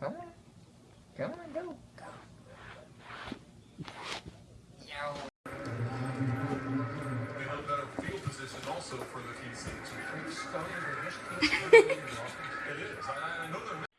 Come on, come on, go. Go. Yo. We have a field position also for the P.C. to we think Scotty, they just keep- It is. I know they're